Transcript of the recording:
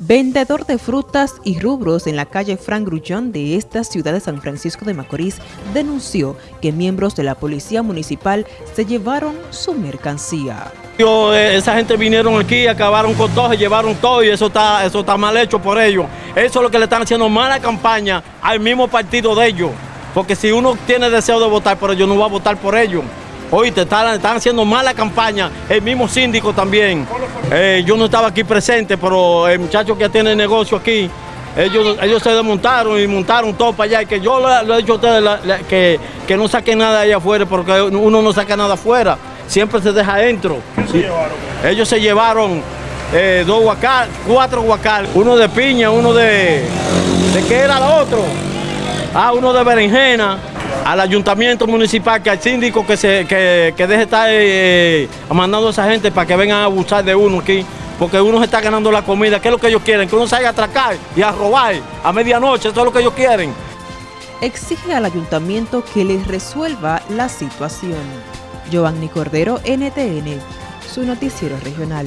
Vendedor de frutas y rubros en la calle Frank Grullón de esta ciudad de San Francisco de Macorís denunció que miembros de la policía municipal se llevaron su mercancía. Eh, esa gente vinieron aquí, acabaron con todo, se llevaron todo y eso está, eso está mal hecho por ellos. Eso es lo que le están haciendo mala campaña al mismo partido de ellos. Porque si uno tiene deseo de votar por ellos, no va a votar por ellos. Hoy te están, están, haciendo mala campaña, el mismo síndico también. Eh, yo no estaba aquí presente, pero el muchacho que tiene el negocio aquí, ellos, ellos se desmontaron y montaron todo para allá. Y que yo le, he dicho a ustedes que, que no saquen nada allá afuera, porque uno no saca nada afuera, siempre se deja adentro. Ellos se llevaron eh, dos guacal, cuatro guacal, uno de piña, uno de... ¿De qué era el otro? Ah, uno de berenjena al ayuntamiento municipal, que al síndico que, se, que, que deje estar eh, mandando a esa gente para que vengan a abusar de uno aquí, porque uno se está ganando la comida, ¿qué es lo que ellos quieren? Que uno salga a atracar y a robar a medianoche, eso es lo que ellos quieren. Exige al ayuntamiento que les resuelva la situación. Giovanni Cordero, NTN, su noticiero regional.